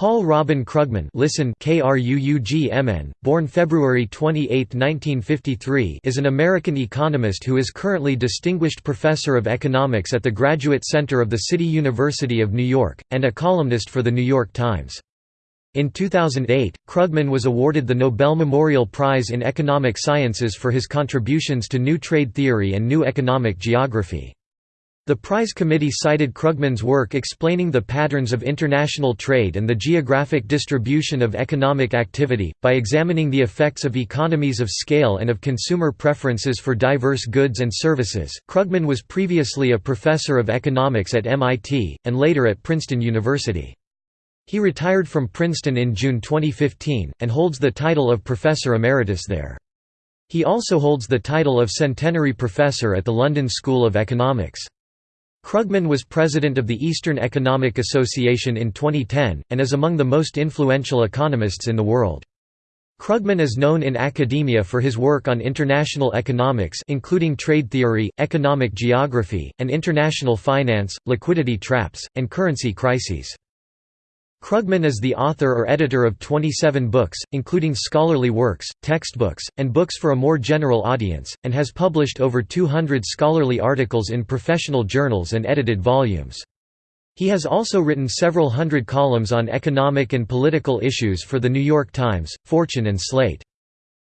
Paul Robin Krugman listen K-R-U-U-G-M-N, born February 28, 1953 is an American economist who is currently Distinguished Professor of Economics at the Graduate Center of the City University of New York, and a columnist for The New York Times. In 2008, Krugman was awarded the Nobel Memorial Prize in Economic Sciences for his contributions to new trade theory and new economic geography. The prize committee cited Krugman's work explaining the patterns of international trade and the geographic distribution of economic activity, by examining the effects of economies of scale and of consumer preferences for diverse goods and services. Krugman was previously a professor of economics at MIT, and later at Princeton University. He retired from Princeton in June 2015, and holds the title of Professor Emeritus there. He also holds the title of Centenary Professor at the London School of Economics. Krugman was president of the Eastern Economic Association in 2010, and is among the most influential economists in the world. Krugman is known in academia for his work on international economics including trade theory, economic geography, and international finance, liquidity traps, and currency crises. Krugman is the author or editor of 27 books, including scholarly works, textbooks, and books for a more general audience, and has published over 200 scholarly articles in professional journals and edited volumes. He has also written several hundred columns on economic and political issues for The New York Times, Fortune and Slate.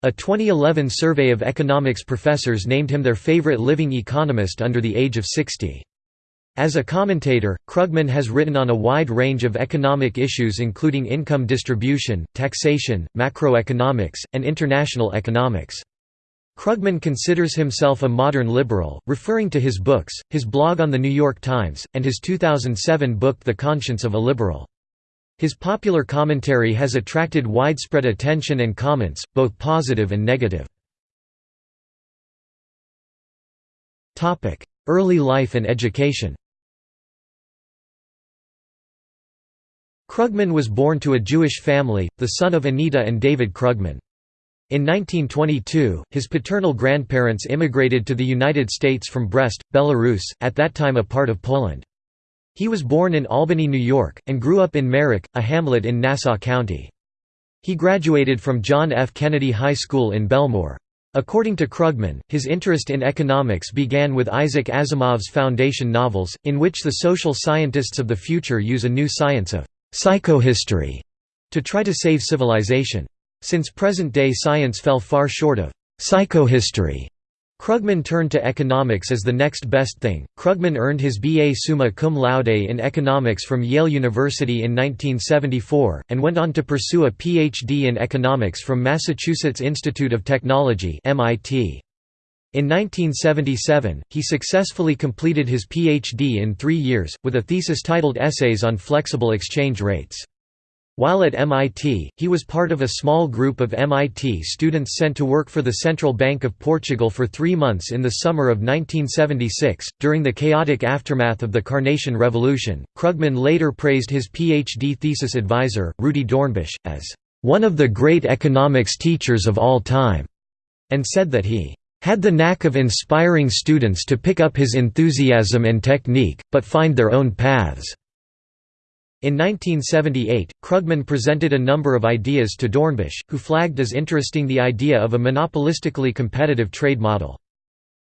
A 2011 survey of economics professors named him their favorite living economist under the age of 60. As a commentator, Krugman has written on a wide range of economic issues including income distribution, taxation, macroeconomics, and international economics. Krugman considers himself a modern liberal, referring to his books, his blog on The New York Times, and his 2007 book The Conscience of a Liberal. His popular commentary has attracted widespread attention and comments, both positive and negative. Early life and education Krugman was born to a Jewish family, the son of Anita and David Krugman. In 1922, his paternal grandparents immigrated to the United States from Brest, Belarus, at that time a part of Poland. He was born in Albany, New York, and grew up in Merrick, a hamlet in Nassau County. He graduated from John F. Kennedy High School in Bellmore. According to Krugman, his interest in economics began with Isaac Asimov's Foundation novels, in which the social scientists of the future use a new science of psychohistory to try to save civilization. Since present-day science fell far short of psychohistory, Krugman turned to economics as the next best thing. Krugman earned his B.A. summa cum laude in economics from Yale University in 1974, and went on to pursue a Ph.D. in economics from Massachusetts Institute of Technology (MIT). In 1977, he successfully completed his Ph.D. in three years, with a thesis titled Essays on Flexible Exchange Rates. While at MIT, he was part of a small group of MIT students sent to work for the Central Bank of Portugal for three months in the summer of 1976. During the chaotic aftermath of the Carnation Revolution, Krugman later praised his PhD thesis advisor, Rudi Dornbusch, as one of the great economics teachers of all time, and said that he had the knack of inspiring students to pick up his enthusiasm and technique, but find their own paths. In 1978, Krugman presented a number of ideas to Dornbusch, who flagged as interesting the idea of a monopolistically competitive trade model.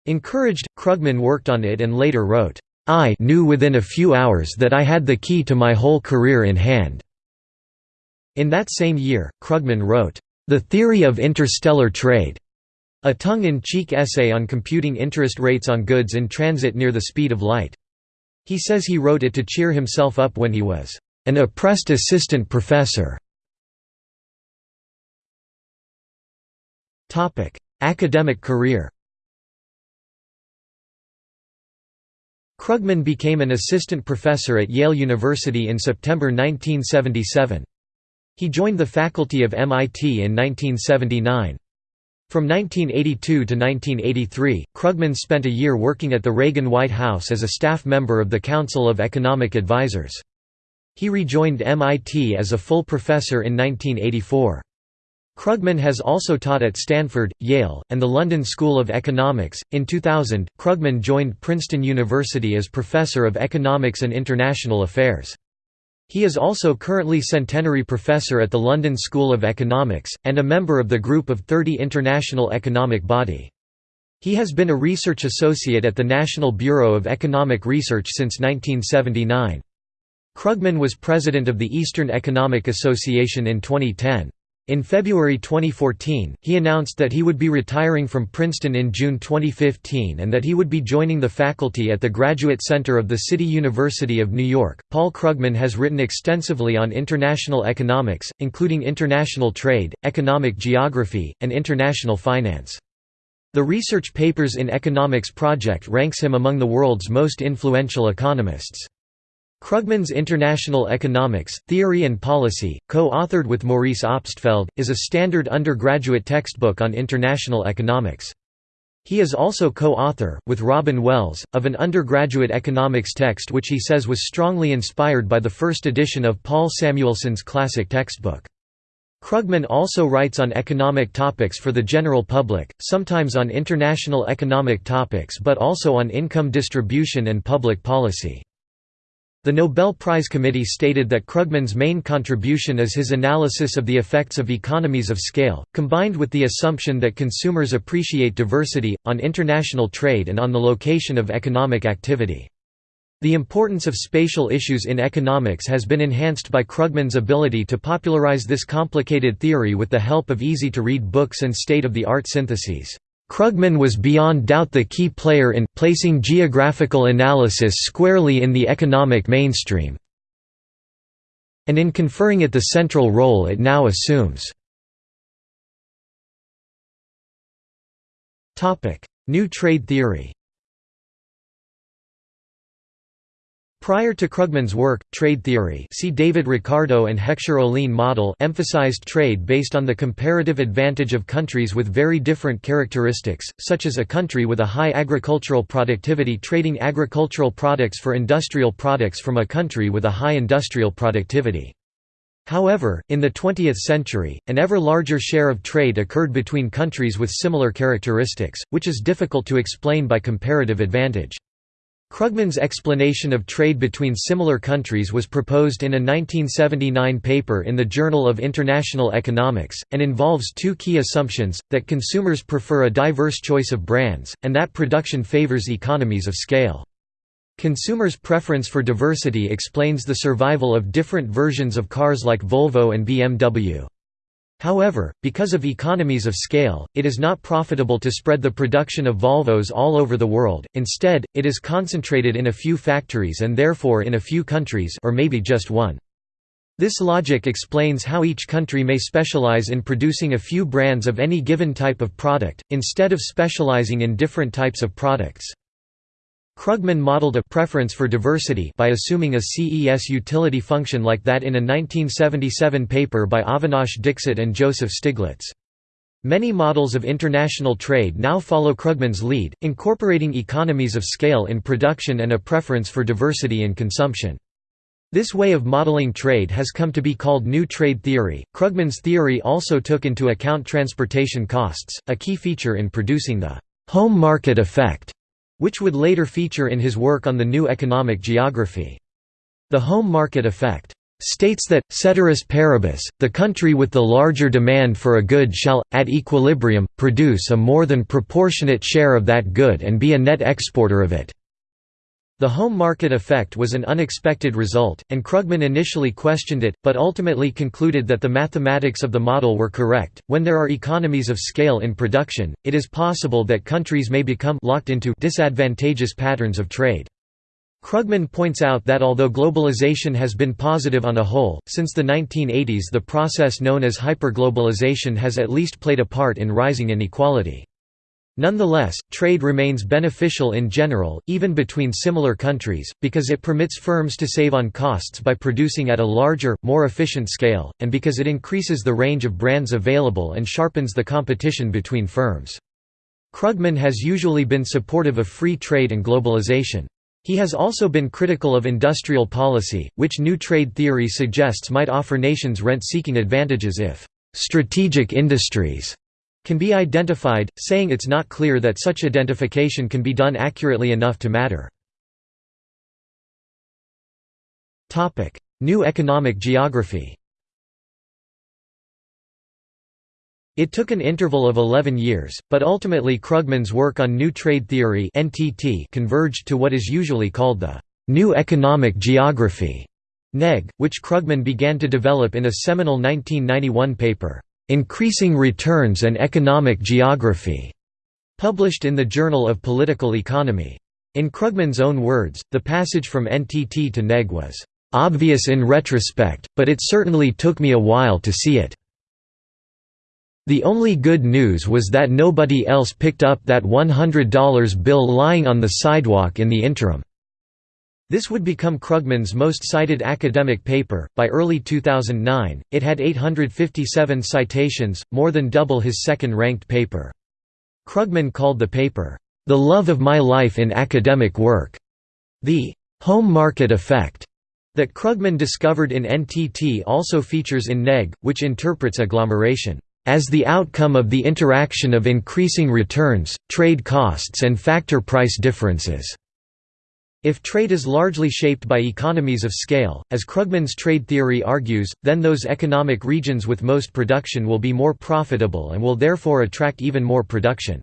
Encouraged, Krugman worked on it and later wrote, I knew within a few hours that I had the key to my whole career in hand. In that same year, Krugman wrote, The Theory of Interstellar Trade, a tongue-in-cheek essay on computing interest rates on goods in transit near the speed of light. He says he wrote it to cheer himself up when he was an oppressed assistant professor. Topic: Academic career Krugman became an assistant professor at Yale University in September 1977. He joined the faculty of MIT in 1979. From 1982 to 1983, Krugman spent a year working at the Reagan White House as a staff member of the Council of Economic Advisers. He rejoined MIT as a full professor in 1984. Krugman has also taught at Stanford, Yale, and the London School of Economics. In 2000, Krugman joined Princeton University as professor of economics and international affairs. He is also currently Centenary Professor at the London School of Economics, and a member of the Group of 30 International Economic Body. He has been a research associate at the National Bureau of Economic Research since 1979. Krugman was president of the Eastern Economic Association in 2010. In February 2014, he announced that he would be retiring from Princeton in June 2015 and that he would be joining the faculty at the Graduate Center of the City University of New York. Paul Krugman has written extensively on international economics, including international trade, economic geography, and international finance. The Research Papers in Economics project ranks him among the world's most influential economists. Krugman's International Economics, Theory and Policy, co-authored with Maurice Obstfeld, is a standard undergraduate textbook on international economics. He is also co-author, with Robin Wells, of an undergraduate economics text which he says was strongly inspired by the first edition of Paul Samuelson's classic textbook. Krugman also writes on economic topics for the general public, sometimes on international economic topics but also on income distribution and public policy. The Nobel Prize Committee stated that Krugman's main contribution is his analysis of the effects of economies of scale, combined with the assumption that consumers appreciate diversity, on international trade and on the location of economic activity. The importance of spatial issues in economics has been enhanced by Krugman's ability to popularize this complicated theory with the help of easy-to-read books and state-of-the-art syntheses. Krugman was beyond doubt the key player in placing geographical analysis squarely in the economic mainstream and in conferring it the central role it now assumes. New trade theory Prior to Krugman's work, trade theory see David Ricardo and Heckscher-Ohlin model emphasized trade based on the comparative advantage of countries with very different characteristics, such as a country with a high agricultural productivity trading agricultural products for industrial products from a country with a high industrial productivity. However, in the 20th century, an ever larger share of trade occurred between countries with similar characteristics, which is difficult to explain by comparative advantage. Krugman's explanation of trade between similar countries was proposed in a 1979 paper in the Journal of International Economics, and involves two key assumptions, that consumers prefer a diverse choice of brands, and that production favors economies of scale. Consumers' preference for diversity explains the survival of different versions of cars like Volvo and BMW. However, because of economies of scale, it is not profitable to spread the production of Volvos all over the world, instead, it is concentrated in a few factories and therefore in a few countries or maybe just one. This logic explains how each country may specialize in producing a few brands of any given type of product, instead of specializing in different types of products. Krugman modeled a preference for diversity by assuming a CES utility function like that in a 1977 paper by Avinash Dixit and Joseph Stiglitz. Many models of international trade now follow Krugman's lead, incorporating economies of scale in production and a preference for diversity in consumption. This way of modeling trade has come to be called New Trade Theory. Krugman's theory also took into account transportation costs, a key feature in producing the home market effect which would later feature in his work on the new economic geography. The home market effect states that, ceteris paribus, the country with the larger demand for a good shall, at equilibrium, produce a more than proportionate share of that good and be a net exporter of it. The home market effect was an unexpected result, and Krugman initially questioned it, but ultimately concluded that the mathematics of the model were correct. When there are economies of scale in production, it is possible that countries may become locked into disadvantageous patterns of trade. Krugman points out that although globalization has been positive on a whole, since the 1980s the process known as hyperglobalization has at least played a part in rising inequality. Nonetheless, trade remains beneficial in general, even between similar countries, because it permits firms to save on costs by producing at a larger, more efficient scale, and because it increases the range of brands available and sharpens the competition between firms. Krugman has usually been supportive of free trade and globalization. He has also been critical of industrial policy, which new trade theory suggests might offer nations rent-seeking advantages if strategic industries can be identified, saying it's not clear that such identification can be done accurately enough to matter. New Economic Geography. It took an interval of 11 years, but ultimately Krugman's work on New Trade Theory converged to what is usually called the «New Economic Geography» NEG, which Krugman began to develop in a seminal 1991 paper, "'Increasing Returns and Economic Geography' published in the Journal of Political Economy. In Krugman's own words, the passage from NTT to NEG was, "'obvious in retrospect, but it certainly took me a while to see it. The only good news was that nobody else picked up that $100 bill lying on the sidewalk in the interim. This would become Krugman's most cited academic paper. By early 2009, it had 857 citations, more than double his second ranked paper. Krugman called the paper, The Love of My Life in Academic Work. The home market effect that Krugman discovered in NTT also features in NEG, which interprets agglomeration as the outcome of the interaction of increasing returns, trade costs and factor price differences. If trade is largely shaped by economies of scale, as Krugman's trade theory argues, then those economic regions with most production will be more profitable and will therefore attract even more production.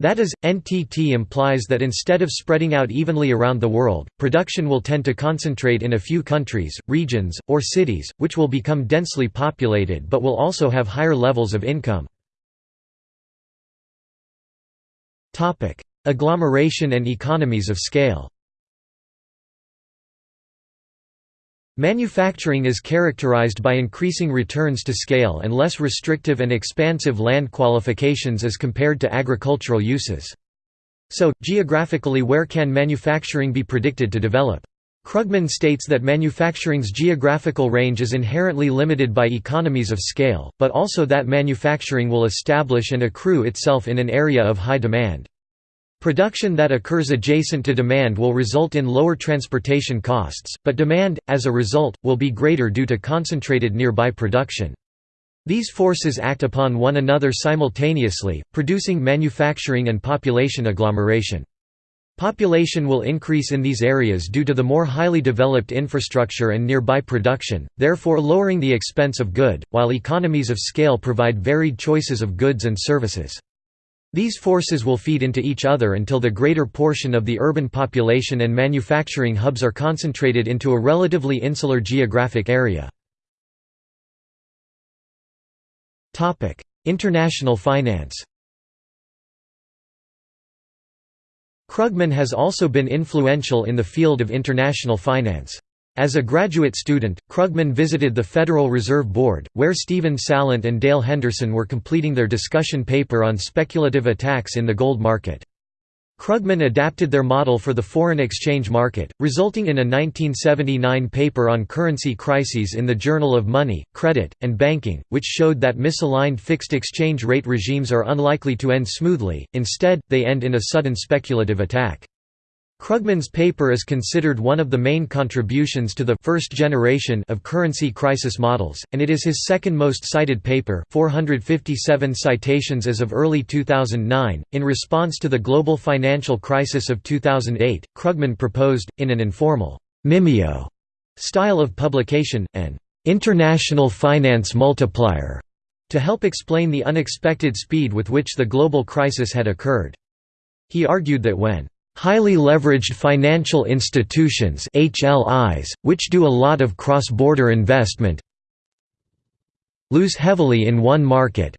That is, NTT implies that instead of spreading out evenly around the world, production will tend to concentrate in a few countries, regions, or cities, which will become densely populated but will also have higher levels of income. Agglomeration and economies of scale Manufacturing is characterized by increasing returns to scale and less restrictive and expansive land qualifications as compared to agricultural uses. So, geographically where can manufacturing be predicted to develop? Krugman states that manufacturing's geographical range is inherently limited by economies of scale, but also that manufacturing will establish and accrue itself in an area of high demand. Production that occurs adjacent to demand will result in lower transportation costs, but demand, as a result, will be greater due to concentrated nearby production. These forces act upon one another simultaneously, producing manufacturing and population agglomeration. Population will increase in these areas due to the more highly developed infrastructure and nearby production, therefore lowering the expense of good, while economies of scale provide varied choices of goods and services. These forces will feed into each other until the greater portion of the urban population and manufacturing hubs are concentrated into a relatively insular geographic area. International finance Krugman has also been influential in the field of international finance. As a graduate student, Krugman visited the Federal Reserve Board, where Stephen Salant and Dale Henderson were completing their discussion paper on speculative attacks in the gold market. Krugman adapted their model for the foreign exchange market, resulting in a 1979 paper on currency crises in the Journal of Money, Credit, and Banking, which showed that misaligned fixed exchange rate regimes are unlikely to end smoothly, instead, they end in a sudden speculative attack. Krugman's paper is considered one of the main contributions to the first generation of currency crisis models, and it is his second most cited paper 457 citations as of early 2009. In response to the global financial crisis of 2008, Krugman proposed, in an informal, mimeo style of publication, an international finance multiplier to help explain the unexpected speed with which the global crisis had occurred. He argued that when Highly leveraged financial institutions HLIs, which do a lot of cross-border investment lose heavily in one market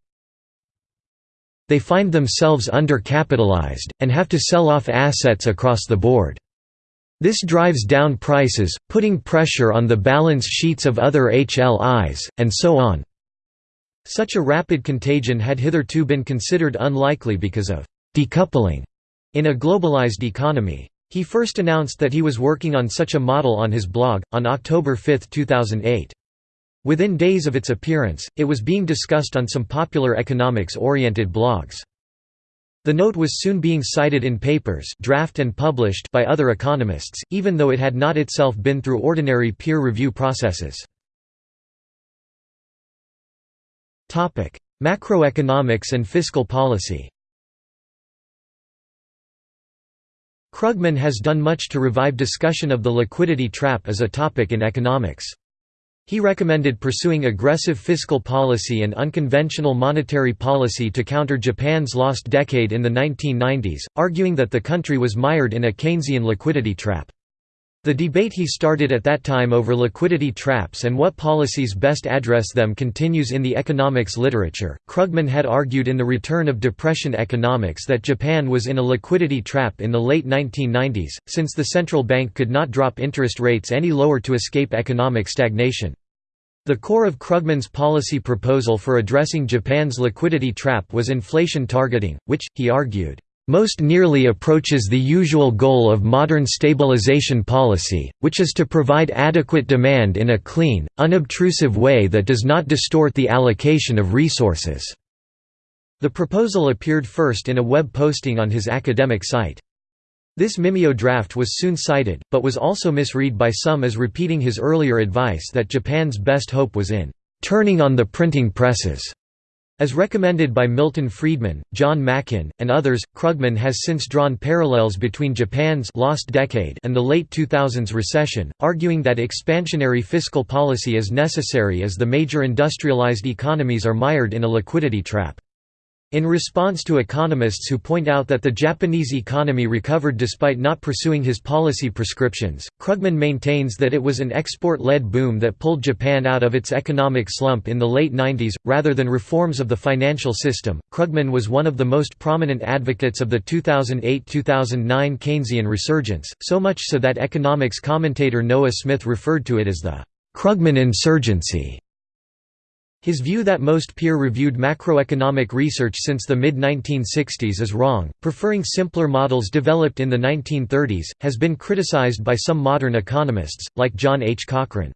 they find themselves undercapitalized, and have to sell off assets across the board. This drives down prices, putting pressure on the balance sheets of other HLIs, and so on. Such a rapid contagion had hitherto been considered unlikely because of decoupling in a globalized economy. He first announced that he was working on such a model on his blog, on October 5, 2008. Within days of its appearance, it was being discussed on some popular economics-oriented blogs. The note was soon being cited in papers draft and published by other economists, even though it had not itself been through ordinary peer review processes. Macroeconomics and fiscal policy Krugman has done much to revive discussion of the liquidity trap as a topic in economics. He recommended pursuing aggressive fiscal policy and unconventional monetary policy to counter Japan's lost decade in the 1990s, arguing that the country was mired in a Keynesian liquidity trap. The debate he started at that time over liquidity traps and what policies best address them continues in the economics literature. Krugman had argued in The Return of Depression Economics that Japan was in a liquidity trap in the late 1990s, since the central bank could not drop interest rates any lower to escape economic stagnation. The core of Krugman's policy proposal for addressing Japan's liquidity trap was inflation targeting, which, he argued, most nearly approaches the usual goal of modern stabilization policy, which is to provide adequate demand in a clean, unobtrusive way that does not distort the allocation of resources." The proposal appeared first in a web posting on his academic site. This Mimeo draft was soon cited, but was also misread by some as repeating his earlier advice that Japan's best hope was in "...turning on the printing presses." As recommended by Milton Friedman, John Makin, and others, Krugman has since drawn parallels between Japan's lost decade and the late 2000s recession, arguing that expansionary fiscal policy is necessary as the major industrialized economies are mired in a liquidity trap. In response to economists who point out that the Japanese economy recovered despite not pursuing his policy prescriptions, Krugman maintains that it was an export-led boom that pulled Japan out of its economic slump in the late 90s, rather than reforms of the financial system. Krugman was one of the most prominent advocates of the 2008–2009 Keynesian resurgence, so much so that economics commentator Noah Smith referred to it as the Krugman insurgency. His view that most peer-reviewed macroeconomic research since the mid-1960s is wrong, preferring simpler models developed in the 1930s, has been criticized by some modern economists, like John H. Cochrane.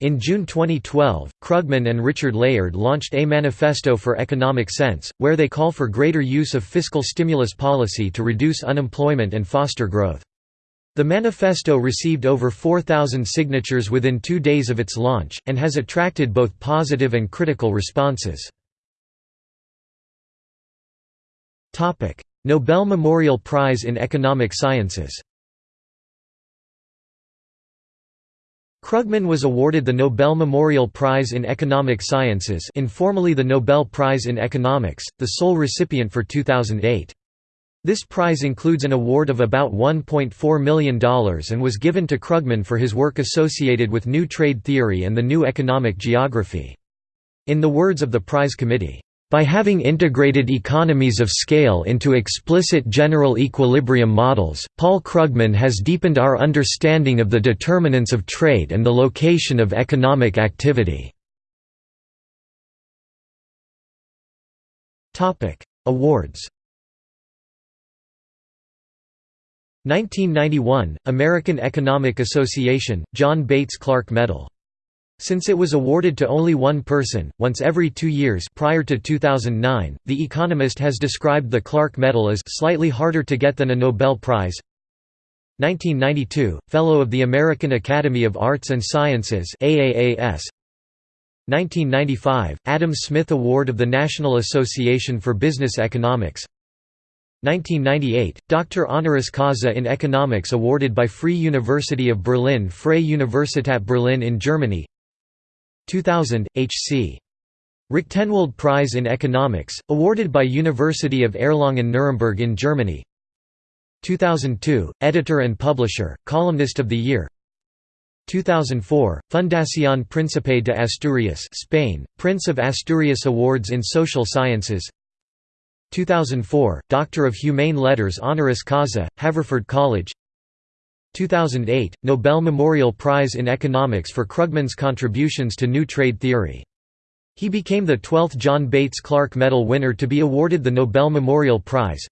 In June 2012, Krugman and Richard Layard launched a Manifesto for Economic Sense, where they call for greater use of fiscal stimulus policy to reduce unemployment and foster growth. The manifesto received over 4,000 signatures within two days of its launch, and has attracted both positive and critical responses. Nobel Memorial Prize in Economic Sciences Krugman was awarded the Nobel Memorial Prize in Economic Sciences informally the Nobel Prize in Economics, the sole recipient for 2008. This prize includes an award of about $1.4 million and was given to Krugman for his work associated with New Trade Theory and the New Economic Geography. In the words of the prize committee, by having integrated economies of scale into explicit general equilibrium models, Paul Krugman has deepened our understanding of the determinants of trade and the location of economic activity. Awards 1991, American Economic Association, John Bates Clark Medal. Since it was awarded to only one person, once every two years prior to 2009, The Economist has described the Clark Medal as slightly harder to get than a Nobel Prize. 1992, Fellow of the American Academy of Arts and Sciences AAAS. 1995, Adam Smith Award of the National Association for Business Economics 1998, Dr. Honoris Causa in Economics awarded by Free University of Berlin Freie Universität Berlin in Germany 2000, H.C. Recktenwald Prize in Economics, awarded by University of Erlangen-Nuremberg in Germany 2002, Editor and Publisher, Columnist of the Year 2004, Fundación Príncipe de Asturias Spain, Prince of Asturias Awards in Social Sciences 2004, Doctor of Humane Letters honoris causa, Haverford College 2008, Nobel Memorial Prize in Economics for Krugman's contributions to new trade theory. He became the 12th John Bates Clark Medal winner to be awarded the Nobel Memorial Prize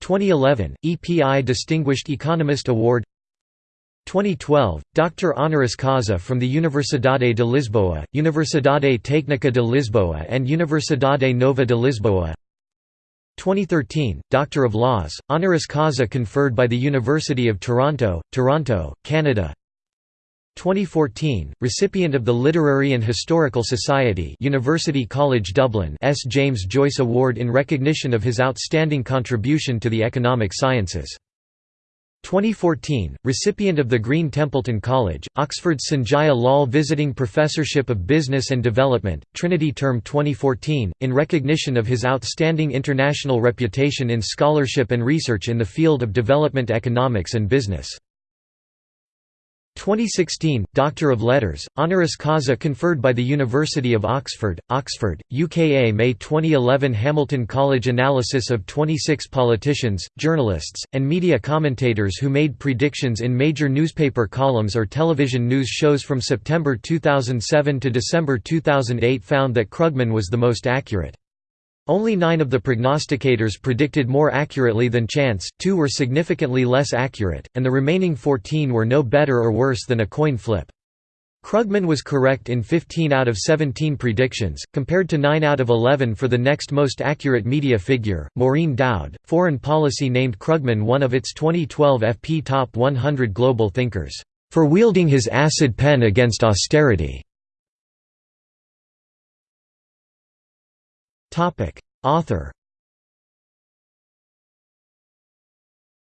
2011, EPI Distinguished Economist Award 2012, Dr. Honoris Causa from the Universidade de Lisboa, Universidade Técnica de Lisboa and Universidade Nova de Lisboa 2013, Doctor of Laws, honoris causa conferred by the University of Toronto, Toronto, Canada 2014, recipient of the Literary and Historical Society University College Dublin S. James Joyce Award in recognition of his outstanding contribution to the economic sciences. 2014, recipient of the Green Templeton College, Oxford's Sanjaya Lall Visiting Professorship of Business and Development, Trinity Term 2014, in recognition of his outstanding international reputation in scholarship and research in the field of development economics and business. 2016, Doctor of Letters, honoris causa conferred by the University of Oxford, Oxford, UKA May 2011 Hamilton College analysis of 26 politicians, journalists, and media commentators who made predictions in major newspaper columns or television news shows from September 2007 to December 2008 found that Krugman was the most accurate. Only nine of the prognosticators predicted more accurately than chance, two were significantly less accurate, and the remaining 14 were no better or worse than a coin flip. Krugman was correct in 15 out of 17 predictions, compared to 9 out of 11 for the next most accurate media figure, Maureen Dowd. Foreign Policy named Krugman one of its 2012 FP Top 100 Global Thinkers, for wielding his acid pen against austerity. Author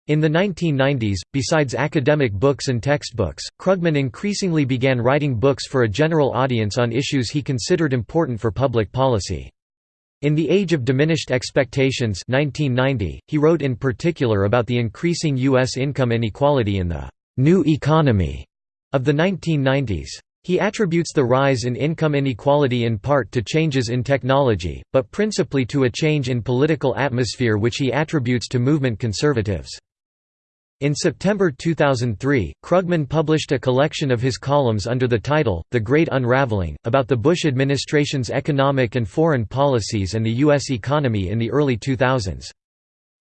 In the 1990s, besides academic books and textbooks, Krugman increasingly began writing books for a general audience on issues he considered important for public policy. In The Age of Diminished Expectations 1990, he wrote in particular about the increasing U.S. income inequality in the «new economy» of the 1990s. He attributes the rise in income inequality in part to changes in technology, but principally to a change in political atmosphere which he attributes to movement conservatives. In September 2003, Krugman published a collection of his columns under the title, The Great Unraveling, about the Bush administration's economic and foreign policies and the U.S. economy in the early 2000s.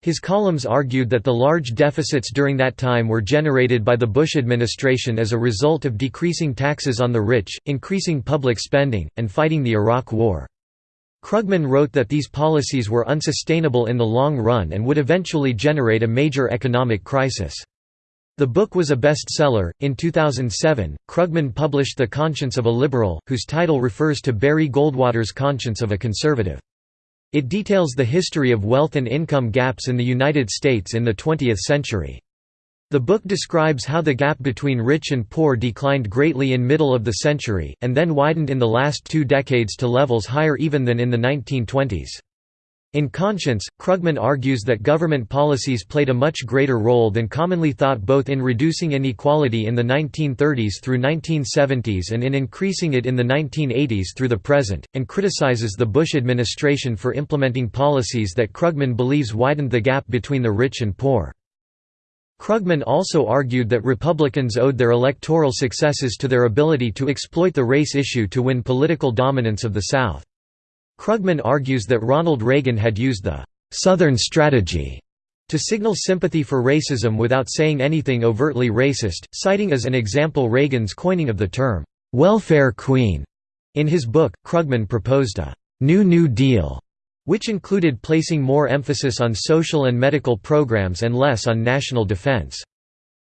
His columns argued that the large deficits during that time were generated by the Bush administration as a result of decreasing taxes on the rich, increasing public spending, and fighting the Iraq War. Krugman wrote that these policies were unsustainable in the long run and would eventually generate a major economic crisis. The book was a bestseller. In 2007, Krugman published The Conscience of a Liberal, whose title refers to Barry Goldwater's Conscience of a Conservative. It details the history of wealth and income gaps in the United States in the 20th century. The book describes how the gap between rich and poor declined greatly in middle of the century, and then widened in the last two decades to levels higher even than in the 1920s. In Conscience, Krugman argues that government policies played a much greater role than commonly thought both in reducing inequality in the 1930s through 1970s and in increasing it in the 1980s through the present, and criticizes the Bush administration for implementing policies that Krugman believes widened the gap between the rich and poor. Krugman also argued that Republicans owed their electoral successes to their ability to exploit the race issue to win political dominance of the South. Krugman argues that Ronald Reagan had used the «Southern strategy» to signal sympathy for racism without saying anything overtly racist, citing as an example Reagan's coining of the term «welfare queen». In his book, Krugman proposed a «New New Deal» which included placing more emphasis on social and medical programs and less on national defense.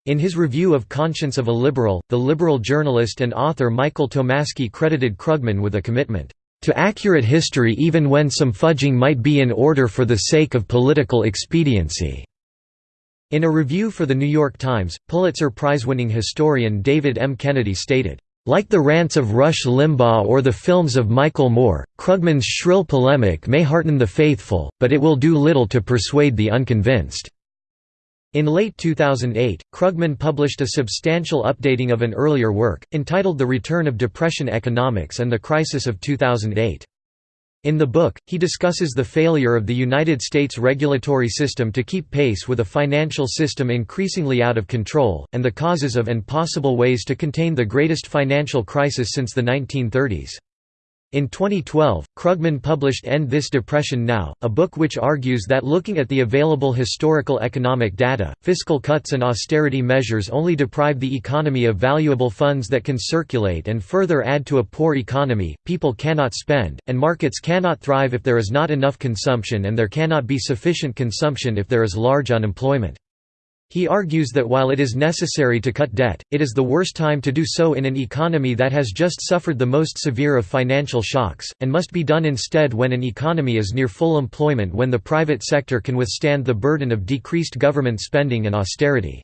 In his review of Conscience of a Liberal, the liberal journalist and author Michael Tomasky credited Krugman with a commitment to accurate history even when some fudging might be in order for the sake of political expediency." In a review for The New York Times, Pulitzer Prize-winning historian David M. Kennedy stated, like the rants of Rush Limbaugh or the films of Michael Moore, Krugman's shrill polemic may hearten the faithful, but it will do little to persuade the unconvinced. In late 2008, Krugman published a substantial updating of an earlier work, entitled The Return of Depression Economics and the Crisis of 2008. In the book, he discusses the failure of the United States regulatory system to keep pace with a financial system increasingly out of control, and the causes of and possible ways to contain the greatest financial crisis since the 1930s. In 2012, Krugman published End This Depression Now, a book which argues that looking at the available historical economic data, fiscal cuts and austerity measures only deprive the economy of valuable funds that can circulate and further add to a poor economy, people cannot spend, and markets cannot thrive if there is not enough consumption and there cannot be sufficient consumption if there is large unemployment. He argues that while it is necessary to cut debt, it is the worst time to do so in an economy that has just suffered the most severe of financial shocks, and must be done instead when an economy is near full employment when the private sector can withstand the burden of decreased government spending and austerity.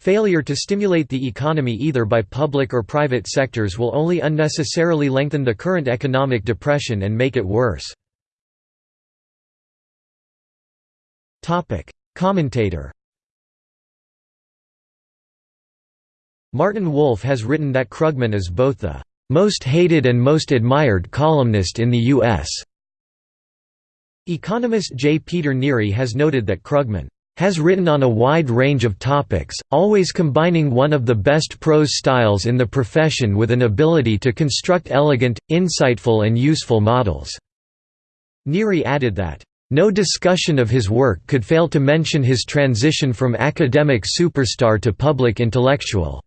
Failure to stimulate the economy either by public or private sectors will only unnecessarily lengthen the current economic depression and make it worse. Commentator Martin Wolf has written that Krugman is both the most hated and most admired columnist in the U.S. Economist J. Peter Neary has noted that Krugman has written on a wide range of topics, always combining one of the best prose styles in the profession with an ability to construct elegant, insightful and useful models." Neary added that, "...no discussion of his work could fail to mention his transition from academic superstar to public intellectual."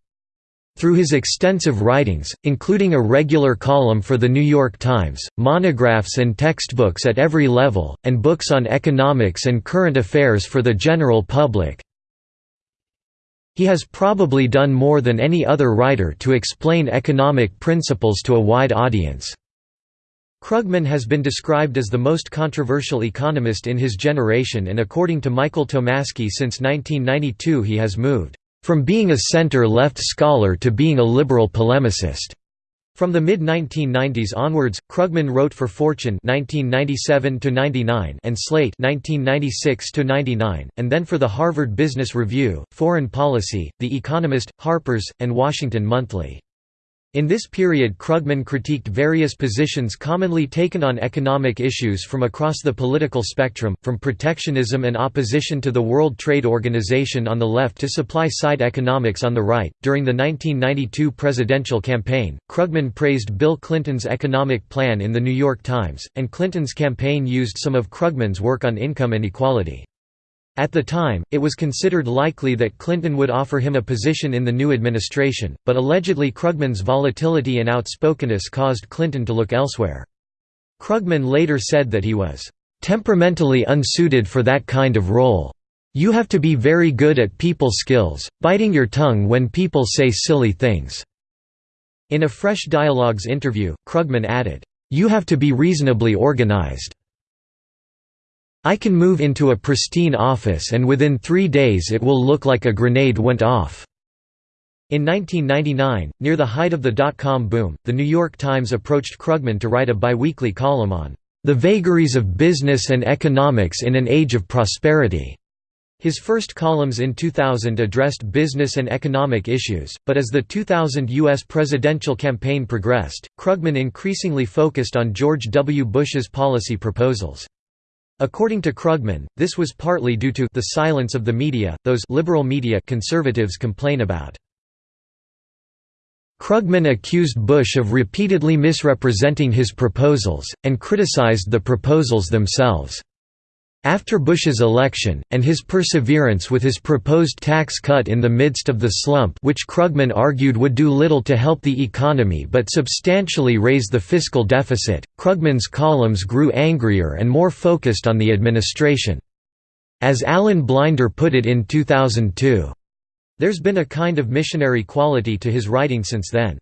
Through his extensive writings, including a regular column for The New York Times, monographs and textbooks at every level, and books on economics and current affairs for the general public, he has probably done more than any other writer to explain economic principles to a wide audience. Krugman has been described as the most controversial economist in his generation and according to Michael Tomasky since 1992 he has moved from being a center-left scholar to being a liberal polemicist. From the mid-1990s onwards, Krugman wrote for Fortune 1997 and Slate 1996 and then for the Harvard Business Review, Foreign Policy, The Economist, Harper's, and Washington Monthly. In this period Krugman critiqued various positions commonly taken on economic issues from across the political spectrum, from protectionism and opposition to the World Trade Organization on the left to supply-side economics on the right. During the 1992 presidential campaign, Krugman praised Bill Clinton's economic plan in The New York Times, and Clinton's campaign used some of Krugman's work on income inequality. At the time, it was considered likely that Clinton would offer him a position in the new administration, but allegedly Krugman's volatility and outspokenness caused Clinton to look elsewhere. Krugman later said that he was temperamentally unsuited for that kind of role. You have to be very good at people skills, biting your tongue when people say silly things." In a Fresh Dialogues interview, Krugman added, "You have to be reasonably organized." I can move into a pristine office and within three days it will look like a grenade went off." In 1999, near the height of the dot-com boom, The New York Times approached Krugman to write a biweekly column on "...the vagaries of business and economics in an age of prosperity." His first columns in 2000 addressed business and economic issues, but as the 2000 U.S. presidential campaign progressed, Krugman increasingly focused on George W. Bush's policy proposals. According to Krugman, this was partly due to the silence of the media, those liberal media conservatives complain about. Krugman accused Bush of repeatedly misrepresenting his proposals, and criticized the proposals themselves. After Bush's election, and his perseverance with his proposed tax cut in the midst of the slump which Krugman argued would do little to help the economy but substantially raise the fiscal deficit, Krugman's columns grew angrier and more focused on the administration. As Alan Blinder put it in 2002, "...there's been a kind of missionary quality to his writing since then.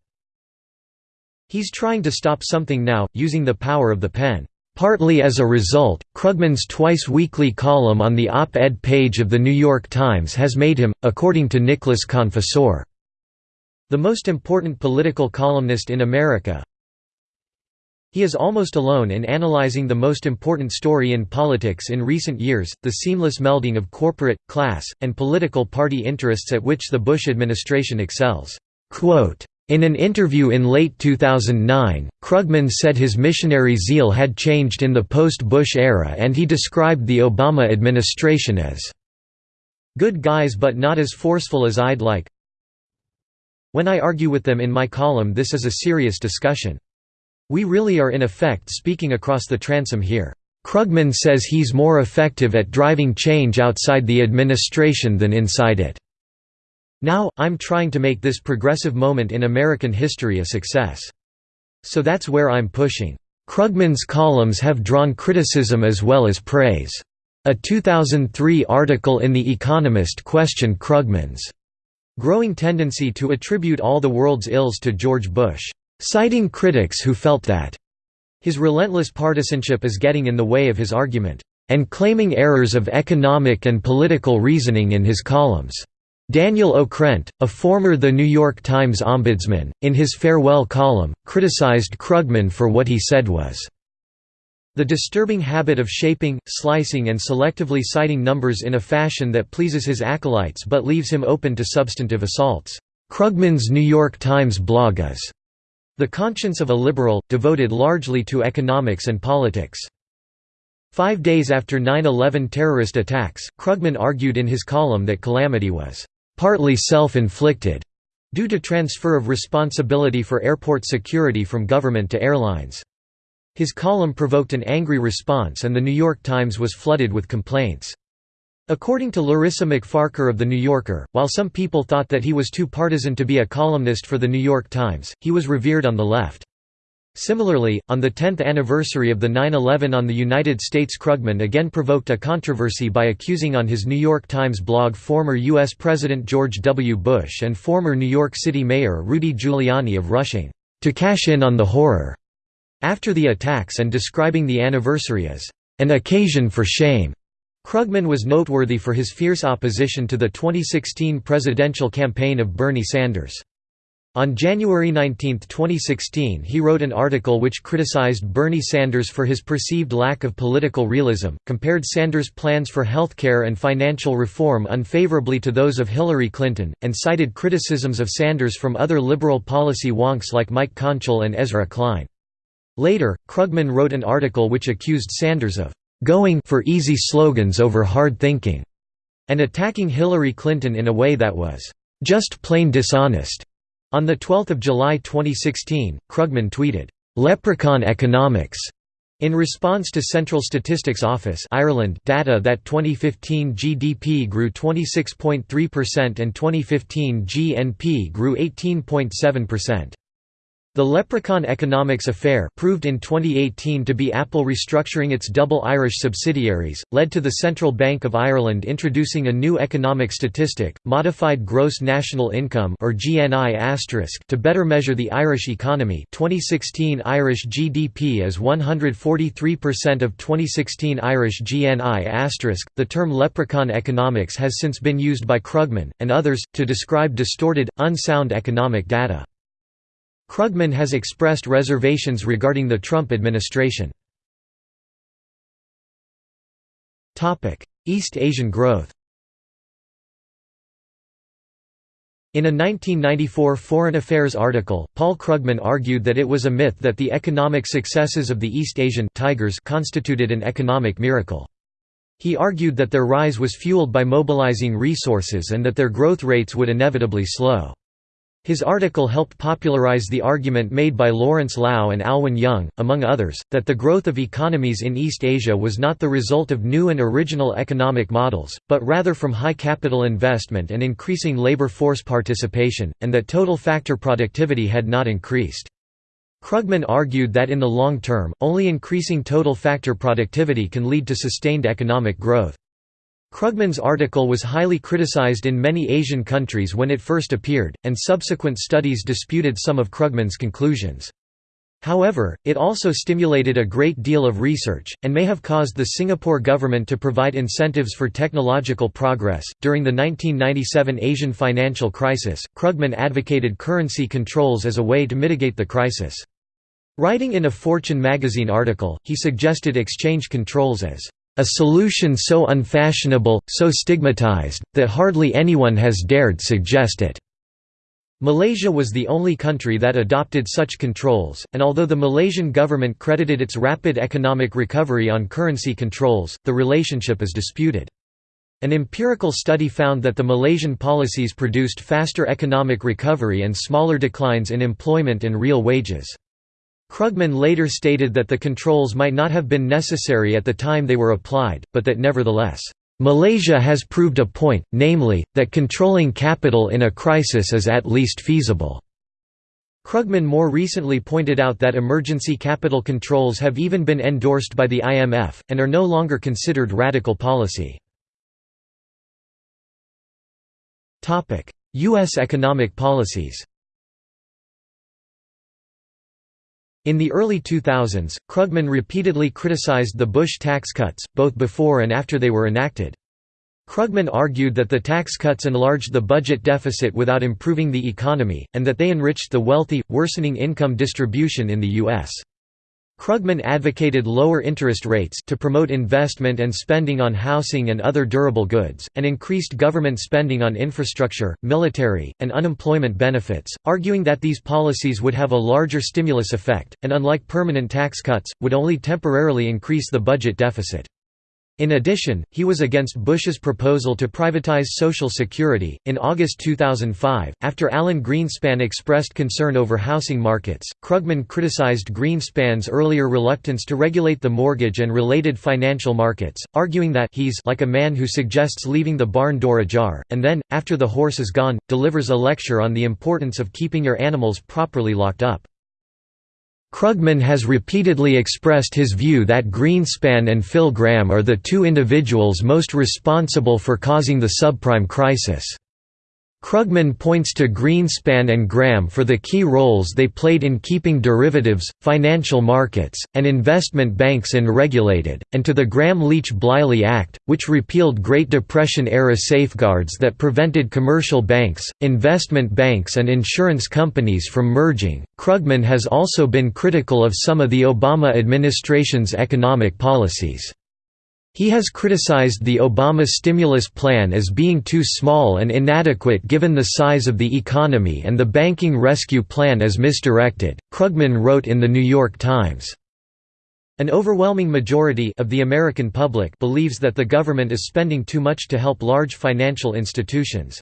He's trying to stop something now, using the power of the pen." Partly as a result, Krugman's twice-weekly column on the op-ed page of The New York Times has made him, according to Nicholas Confessore, the most important political columnist in America. He is almost alone in analyzing the most important story in politics in recent years, the seamless melding of corporate, class, and political party interests at which the Bush administration excels. Quote, in an interview in late 2009, Krugman said his missionary zeal had changed in the post-Bush era and he described the Obama administration as good guys but not as forceful as I'd like. When I argue with them in my column this is a serious discussion. We really are in effect speaking across the transom here. Krugman says he's more effective at driving change outside the administration than inside it. Now, I'm trying to make this progressive moment in American history a success. So that's where I'm pushing. Krugman's columns have drawn criticism as well as praise. A 2003 article in The Economist questioned Krugman's growing tendency to attribute all the world's ills to George Bush, citing critics who felt that his relentless partisanship is getting in the way of his argument, and claiming errors of economic and political reasoning in his columns. Daniel Okrent, a former The New York Times ombudsman, in his farewell column, criticized Krugman for what he said was the disturbing habit of shaping, slicing and selectively citing numbers in a fashion that pleases his acolytes but leaves him open to substantive assaults. Krugman's New York Times blog is the conscience of a liberal, devoted largely to economics and politics. Five days after 9-11 terrorist attacks, Krugman argued in his column that calamity was partly self-inflicted, due to transfer of responsibility for airport security from government to airlines. His column provoked an angry response and The New York Times was flooded with complaints. According to Larissa MacFarquhar of The New Yorker, while some people thought that he was too partisan to be a columnist for The New York Times, he was revered on the left. Similarly, on the 10th anniversary of the 9-11 on the United States Krugman again provoked a controversy by accusing on his New York Times blog former U.S. President George W. Bush and former New York City Mayor Rudy Giuliani of rushing, "...to cash in on the horror." After the attacks and describing the anniversary as, "...an occasion for shame." Krugman was noteworthy for his fierce opposition to the 2016 presidential campaign of Bernie Sanders. On January 19, 2016 he wrote an article which criticized Bernie Sanders for his perceived lack of political realism, compared Sanders' plans for healthcare and financial reform unfavorably to those of Hillary Clinton, and cited criticisms of Sanders from other liberal policy wonks like Mike Konczal and Ezra Klein. Later, Krugman wrote an article which accused Sanders of «going for easy slogans over hard thinking» and attacking Hillary Clinton in a way that was «just plain dishonest». On 12 July 2016, Krugman tweeted, "'Leprechaun economics' In response to Central Statistics Office Ireland data that 2015 GDP grew 26.3% and 2015 GNP grew 18.7%. The Leprechaun Economics affair proved in 2018 to be Apple restructuring its double Irish subsidiaries, led to the Central Bank of Ireland introducing a new economic statistic, Modified Gross National Income or GNI to better measure the Irish economy 2016 Irish GDP is 143% of 2016 Irish GNI The term leprechaun economics has since been used by Krugman, and others, to describe distorted, unsound economic data. Krugman has expressed reservations regarding the Trump administration. East Asian growth In a 1994 Foreign Affairs article, Paul Krugman argued that it was a myth that the economic successes of the East Asian tigers constituted an economic miracle. He argued that their rise was fueled by mobilizing resources and that their growth rates would inevitably slow. His article helped popularize the argument made by Lawrence Lau and Alwyn Young, among others, that the growth of economies in East Asia was not the result of new and original economic models, but rather from high capital investment and increasing labor force participation, and that total factor productivity had not increased. Krugman argued that in the long term, only increasing total factor productivity can lead to sustained economic growth. Krugman's article was highly criticized in many Asian countries when it first appeared, and subsequent studies disputed some of Krugman's conclusions. However, it also stimulated a great deal of research, and may have caused the Singapore government to provide incentives for technological progress. During the 1997 Asian financial crisis, Krugman advocated currency controls as a way to mitigate the crisis. Writing in a Fortune magazine article, he suggested exchange controls as a solution so unfashionable, so stigmatized, that hardly anyone has dared suggest it. Malaysia was the only country that adopted such controls, and although the Malaysian government credited its rapid economic recovery on currency controls, the relationship is disputed. An empirical study found that the Malaysian policies produced faster economic recovery and smaller declines in employment and real wages. Krugman later stated that the controls might not have been necessary at the time they were applied, but that nevertheless, "...Malaysia has proved a point, namely, that controlling capital in a crisis is at least feasible." Krugman more recently pointed out that emergency capital controls have even been endorsed by the IMF, and are no longer considered radical policy. U.S. economic policies In the early 2000s, Krugman repeatedly criticized the Bush tax cuts, both before and after they were enacted. Krugman argued that the tax cuts enlarged the budget deficit without improving the economy, and that they enriched the wealthy, worsening income distribution in the U.S. Krugman advocated lower interest rates to promote investment and spending on housing and other durable goods, and increased government spending on infrastructure, military, and unemployment benefits, arguing that these policies would have a larger stimulus effect, and unlike permanent tax cuts, would only temporarily increase the budget deficit. In addition, he was against Bush's proposal to privatize Social Security. In August 2005, after Alan Greenspan expressed concern over housing markets, Krugman criticized Greenspan's earlier reluctance to regulate the mortgage and related financial markets, arguing that he's like a man who suggests leaving the barn door ajar, and then, after the horse is gone, delivers a lecture on the importance of keeping your animals properly locked up. Krugman has repeatedly expressed his view that Greenspan and Phil Gramm are the two individuals most responsible for causing the subprime crisis. Krugman points to Greenspan and Gramm for the key roles they played in keeping derivatives, financial markets, and investment banks unregulated, and to the Gramm-Leach-Bliley Act, which repealed Great Depression-era safeguards that prevented commercial banks, investment banks and insurance companies from merging. Krugman has also been critical of some of the Obama administration's economic policies. He has criticized the Obama stimulus plan as being too small and inadequate given the size of the economy and the banking rescue plan as misdirected, Krugman wrote in The New York Times. An overwhelming majority of the American public believes that the government is spending too much to help large financial institutions.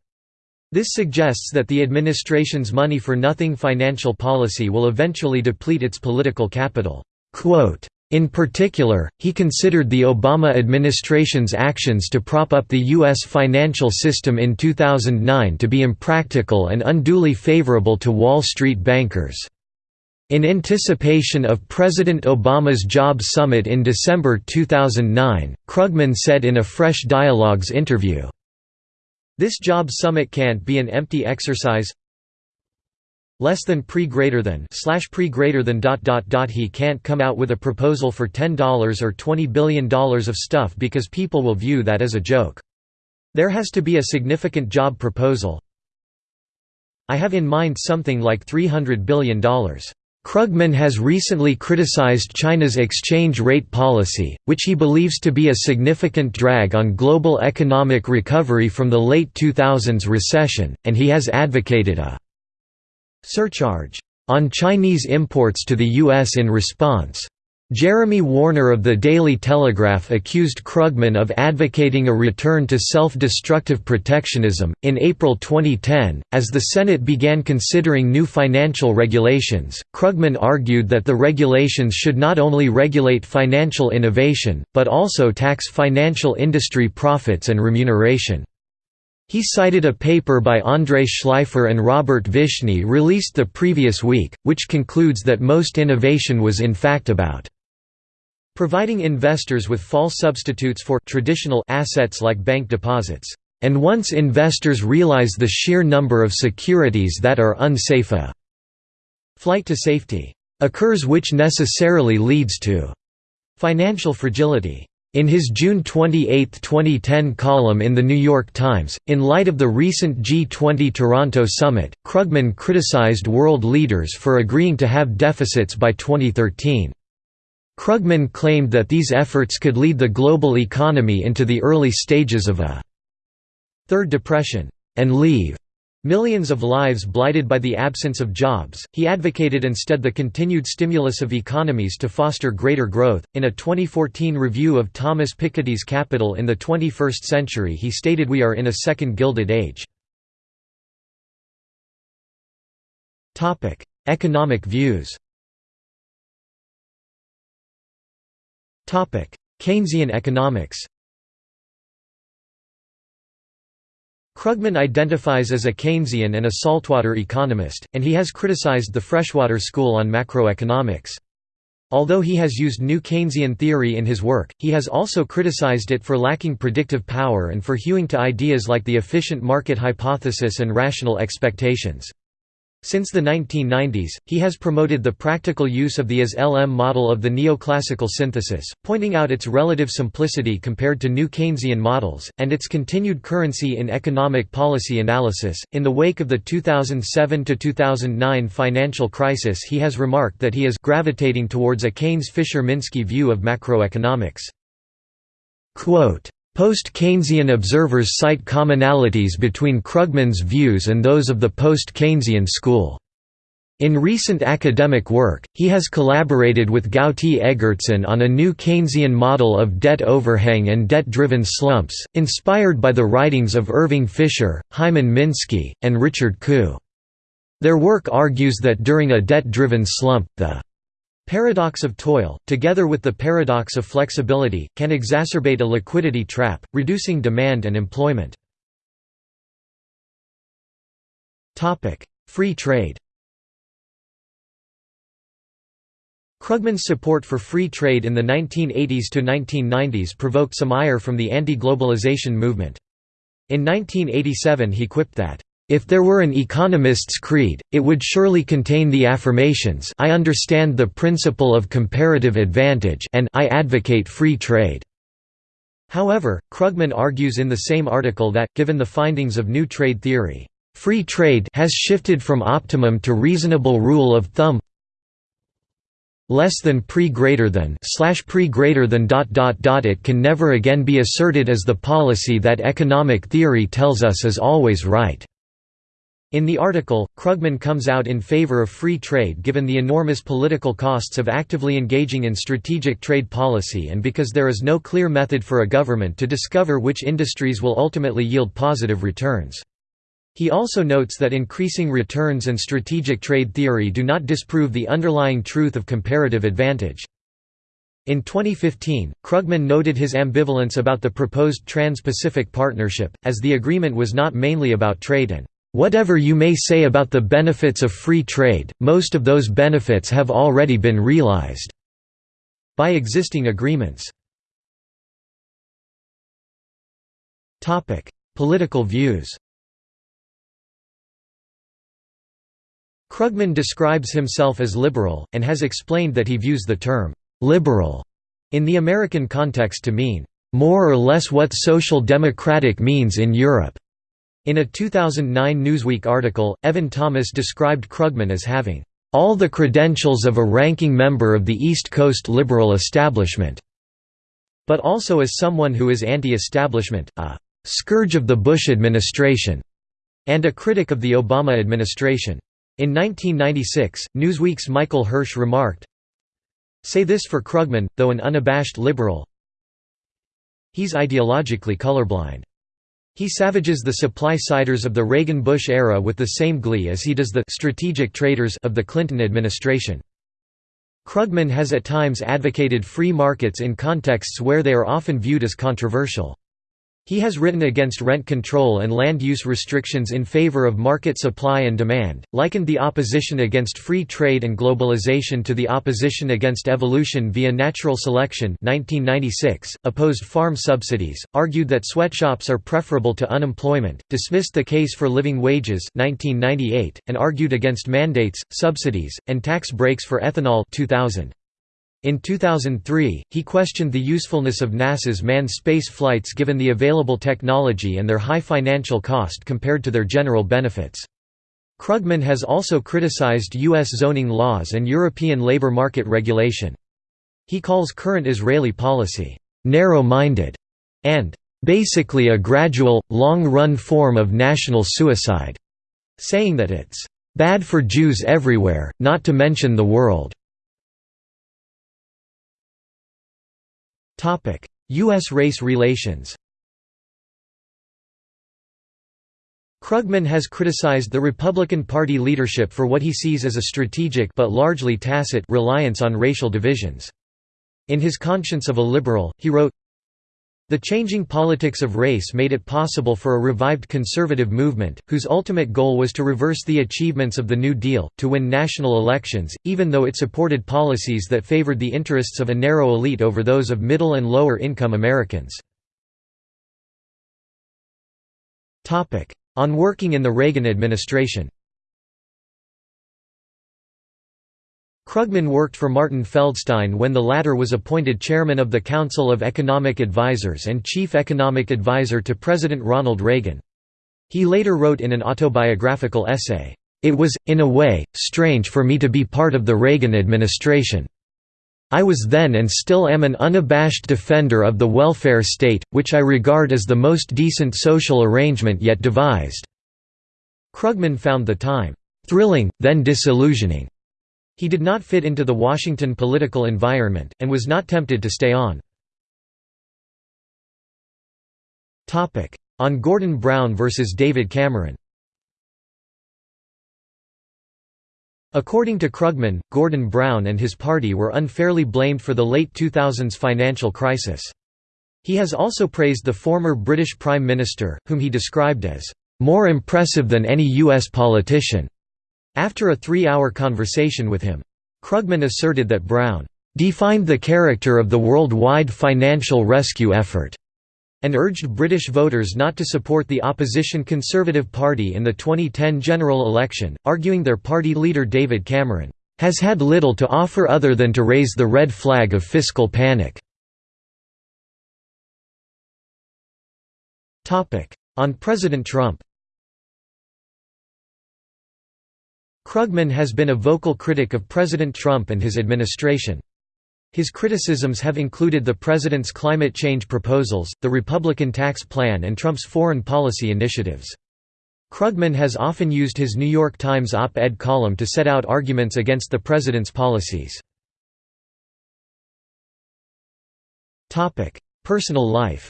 This suggests that the administration's money-for-nothing financial policy will eventually deplete its political capital. Quote, in particular, he considered the Obama administration's actions to prop up the U.S. financial system in 2009 to be impractical and unduly favorable to Wall Street bankers. In anticipation of President Obama's Job Summit in December 2009, Krugman said in a Fresh Dialogues interview, This Job Summit can't be an empty exercise less than pre greater than slash pre greater than dot dot dot he can't come out with a proposal for $10 or $20 billion of stuff because people will view that as a joke. There has to be a significant job proposal. I have in mind something like $300 billion. Krugman has recently criticized China's exchange rate policy, which he believes to be a significant drag on global economic recovery from the late 2000s recession, and he has advocated a surcharge on Chinese imports to the U.S. in response. Jeremy Warner of the Daily Telegraph accused Krugman of advocating a return to self-destructive protectionism. In April 2010, as the Senate began considering new financial regulations, Krugman argued that the regulations should not only regulate financial innovation, but also tax financial industry profits and remuneration. He cited a paper by Andrei Shleifer and Robert Vishny released the previous week, which concludes that most innovation was in fact about providing investors with false substitutes for traditional assets like bank deposits. And once investors realize the sheer number of securities that are unsafe a flight to safety occurs which necessarily leads to financial fragility. In his June 28, 2010 column in The New York Times, in light of the recent G20 Toronto summit, Krugman criticized world leaders for agreeing to have deficits by 2013. Krugman claimed that these efforts could lead the global economy into the early stages of a third depression, and leave Millions of lives blighted by the absence of jobs, he advocated instead the continued stimulus of economies to foster greater growth. In a 2014 review of Thomas Piketty's Capital in the 21st Century, he stated We are in a second Gilded Age. Economic views Keynesian economics Krugman identifies as a Keynesian and a saltwater economist, and he has criticized the freshwater school on macroeconomics. Although he has used new Keynesian theory in his work, he has also criticized it for lacking predictive power and for hewing to ideas like the efficient market hypothesis and rational expectations. Since the 1990s, he has promoted the practical use of the IS-LM model of the neoclassical synthesis, pointing out its relative simplicity compared to new Keynesian models, and its continued currency in economic policy analysis. In the wake of the 2007 2009 financial crisis, he has remarked that he is gravitating towards a Keynes-Fisher-Minsky view of macroeconomics. Quote, Post-Keynesian observers cite commonalities between Krugman's views and those of the post-Keynesian school. In recent academic work, he has collaborated with Gauti Eggertsson on a new Keynesian model of debt overhang and debt-driven slumps, inspired by the writings of Irving Fisher, Hyman Minsky, and Richard Koo. Their work argues that during a debt-driven slump, the Paradox of toil, together with the paradox of flexibility, can exacerbate a liquidity trap, reducing demand and employment. Free trade Krugman's support for free trade in the 1980s to 1990s provoked some ire from the anti-globalization movement. In 1987 he quipped that, if there were an economist's creed, it would surely contain the affirmations I understand the principle of comparative advantage and I advocate free trade. However, Krugman argues in the same article that, given the findings of new trade theory, free trade has shifted from optimum to reasonable rule of thumb less than pre greater than slash pre greater than dot dot dot it can never again be asserted as the policy that economic theory tells us is always right. In the article, Krugman comes out in favor of free trade given the enormous political costs of actively engaging in strategic trade policy and because there is no clear method for a government to discover which industries will ultimately yield positive returns. He also notes that increasing returns and strategic trade theory do not disprove the underlying truth of comparative advantage. In 2015, Krugman noted his ambivalence about the proposed Trans-Pacific Partnership, as the agreement was not mainly about trade and Whatever you may say about the benefits of free trade, most of those benefits have already been realized by existing agreements. Topic: Political views Krugman describes himself as liberal, and has explained that he views the term «liberal» in the American context to mean «more or less what social democratic means in Europe». In a 2009 Newsweek article, Evan Thomas described Krugman as having all the credentials of a ranking member of the East Coast liberal establishment, but also as someone who is anti-establishment, a scourge of the Bush administration, and a critic of the Obama administration. In 1996, Newsweek's Michael Hirsh remarked, Say this for Krugman, though an unabashed liberal, he's ideologically colorblind. He savages the supply-siders of the Reagan-Bush era with the same glee as he does the «strategic traders» of the Clinton administration. Krugman has at times advocated free markets in contexts where they are often viewed as controversial. He has written against rent control and land use restrictions in favor of market supply and demand, likened the opposition against free trade and globalization to the opposition against evolution via natural selection 1996, opposed farm subsidies, argued that sweatshops are preferable to unemployment, dismissed the case for living wages 1998, and argued against mandates, subsidies, and tax breaks for ethanol 2000. In 2003, he questioned the usefulness of NASA's manned space flights given the available technology and their high financial cost compared to their general benefits. Krugman has also criticized U.S. zoning laws and European labor market regulation. He calls current Israeli policy, "...narrow-minded", and "...basically a gradual, long-run form of national suicide", saying that it's "...bad for Jews everywhere, not to mention the world." U.S. race relations Krugman has criticized the Republican Party leadership for what he sees as a strategic but largely tacit reliance on racial divisions. In his Conscience of a Liberal, he wrote, the changing politics of race made it possible for a revived conservative movement, whose ultimate goal was to reverse the achievements of the New Deal, to win national elections, even though it supported policies that favored the interests of a narrow elite over those of middle and lower income Americans. On working in the Reagan administration Krugman worked for Martin Feldstein when the latter was appointed chairman of the Council of Economic Advisers and chief economic advisor to President Ronald Reagan. He later wrote in an autobiographical essay, "...it was, in a way, strange for me to be part of the Reagan administration. I was then and still am an unabashed defender of the welfare state, which I regard as the most decent social arrangement yet devised." Krugman found the time, "...thrilling, then disillusioning." He did not fit into the Washington political environment, and was not tempted to stay on. On Gordon Brown versus David Cameron According to Krugman, Gordon Brown and his party were unfairly blamed for the late 2000s financial crisis. He has also praised the former British Prime Minister, whom he described as, "...more impressive than any U.S. politician." After a three-hour conversation with him. Krugman asserted that Brown "...defined the character of the worldwide financial rescue effort." and urged British voters not to support the opposition Conservative Party in the 2010 general election, arguing their party leader David Cameron has had little to offer other than to raise the red flag of fiscal panic. On President Trump Krugman has been a vocal critic of President Trump and his administration. His criticisms have included the president's climate change proposals, the Republican tax plan and Trump's foreign policy initiatives. Krugman has often used his New York Times op-ed column to set out arguments against the president's policies. Personal life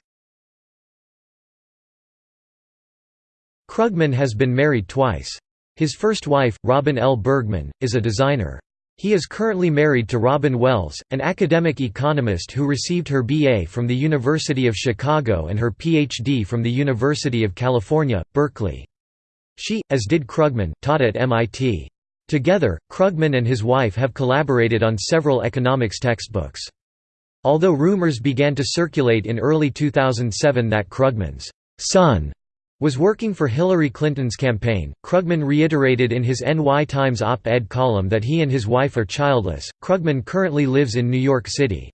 Krugman has been married twice. His first wife, Robin L. Bergman, is a designer. He is currently married to Robin Wells, an academic economist who received her BA from the University of Chicago and her PhD from the University of California, Berkeley. She, as did Krugman, taught at MIT. Together, Krugman and his wife have collaborated on several economics textbooks. Although rumors began to circulate in early 2007 that Krugman's son was working for Hillary Clinton's campaign. Krugman reiterated in his NY Times op ed column that he and his wife are childless. Krugman currently lives in New York City.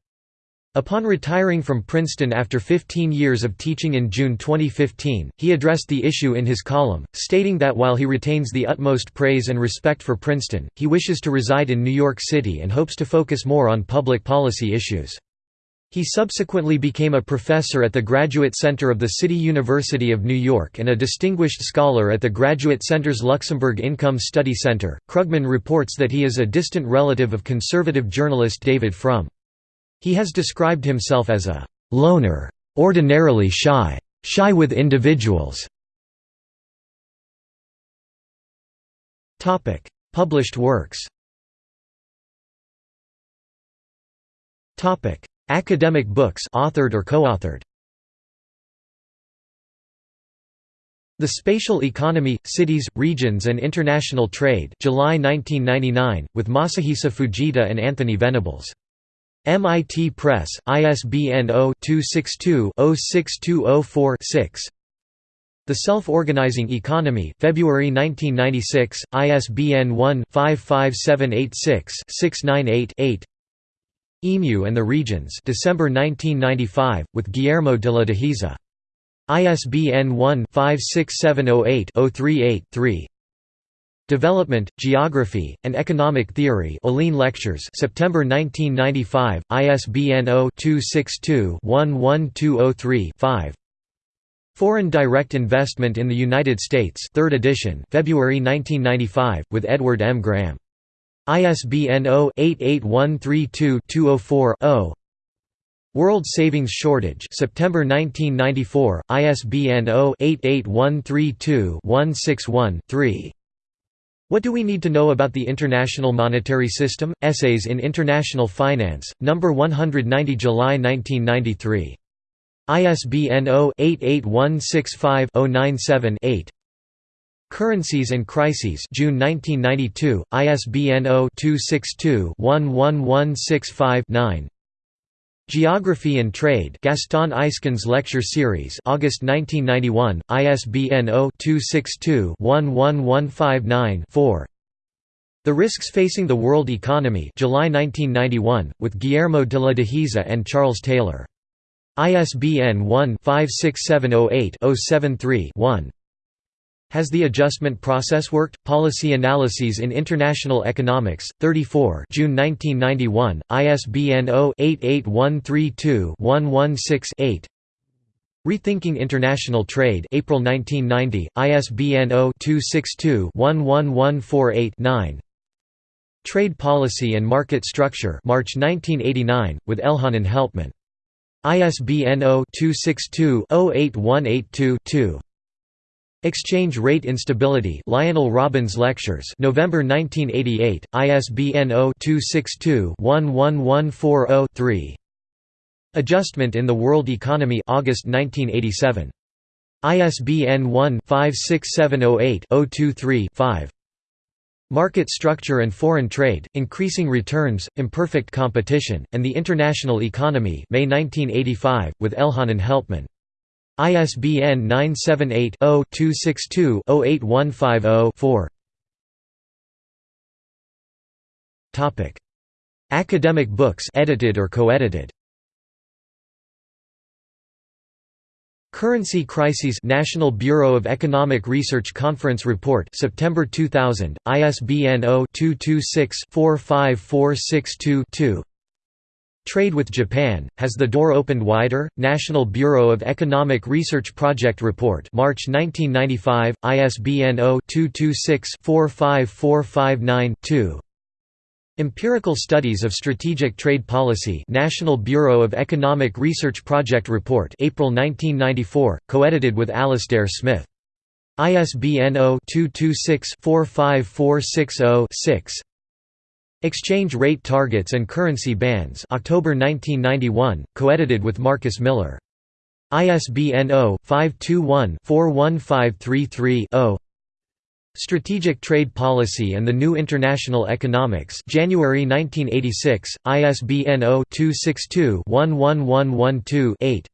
Upon retiring from Princeton after 15 years of teaching in June 2015, he addressed the issue in his column, stating that while he retains the utmost praise and respect for Princeton, he wishes to reside in New York City and hopes to focus more on public policy issues. He subsequently became a professor at the Graduate Center of the City University of New York and a distinguished scholar at the Graduate Center's Luxembourg Income Study Center. Krugman reports that he is a distant relative of conservative journalist David Frum. He has described himself as a loner, ordinarily shy, shy with individuals. Topic: Published works. Topic: Academic books authored or co-authored. The Spatial Economy, Cities, Regions and International Trade July 1999, with Masahisa Fujita and Anthony Venables. MIT Press, ISBN 0-262-06204-6 The Self-Organizing Economy February 1996, ISBN 1-55786-698-8 EMU and the Regions December 1995, with Guillermo de la Dehesa. ISBN 1-56708-038-3 Development, Geography, and Economic Theory Olin Lectures September 1995, ISBN 0-262-11203-5 Foreign Direct Investment in the United States 3rd edition February 1995, with Edward M. Graham ISBN 0-88132-204-0 World Savings Shortage September 1994, ISBN 0-88132-161-3 What Do We Need to Know About the International Monetary System? Essays in International Finance, No. 190 July 1993. ISBN 0-88165-097-8 Currencies and Crises June 1992, ISBN 0-262-11165-9 Geography and Trade Gaston Eyskens Lecture Series August 1991, ISBN 0-262-11159-4 The Risks Facing the World Economy July 1991, with Guillermo de la Dehesa and Charles Taylor. ISBN 1-56708-073-1 Has the Adjustment Process Worked? Policy Analyses in International Economics, 34 June 1991, ISBN 0-88132-116-8 Rethinking International Trade April 1990, ISBN 0-262-11148-9 Trade Policy and Market Structure March 1989, with Elhanan Helpman. ISBN 0-262-08182-2 Exchange Rate Instability Lionel Robbins Lectures November 1988, ISBN 0-262-11140-3 Adjustment in the World Economy August 1987. ISBN 1-56708-023-5 Market Structure and Foreign Trade, Increasing Returns, Imperfect Competition, and the International Economy May 1985, with Elhanan Helpman. ISBN 978-0-262-08150-4 Academic books edited or co-edited. Currency Crises National Bureau of Economic Research Conference Report September 2000 ISBN 0-226-45462-2 Trade with Japan. Has the door opened wider? National Bureau of Economic Research Project Report. March 1995 ISBN 0-226-45459-2 Empirical Studies of Strategic Trade Policy. National Bureau of Economic Research Project Report. April 1994, co-edited with Alasdair Smith. ISBN 0-226-45460-6 Exchange Rate Targets and Currency Bands October 1991, co-edited with Marcus Miller. ISBN 0-521-41533-0 Strategic Trade Policy and the New International Economics January 1986, ISBN 0-262-11112-8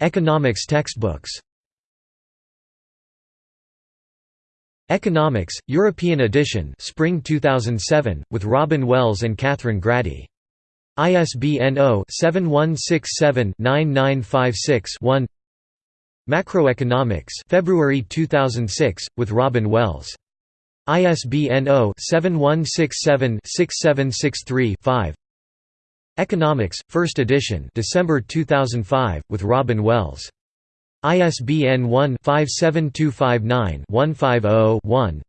Economics textbooks Economics, European edition Spring 2007, with Robin Wells and Kathryn Graddy. ISBN 0-7167-9956-1 Macroeconomics February 2006, with Robin Wells. ISBN 0-7167-6763-5 Economics, 1st edition December 2005, with Robin Wells. ISBN 1-57259-150-1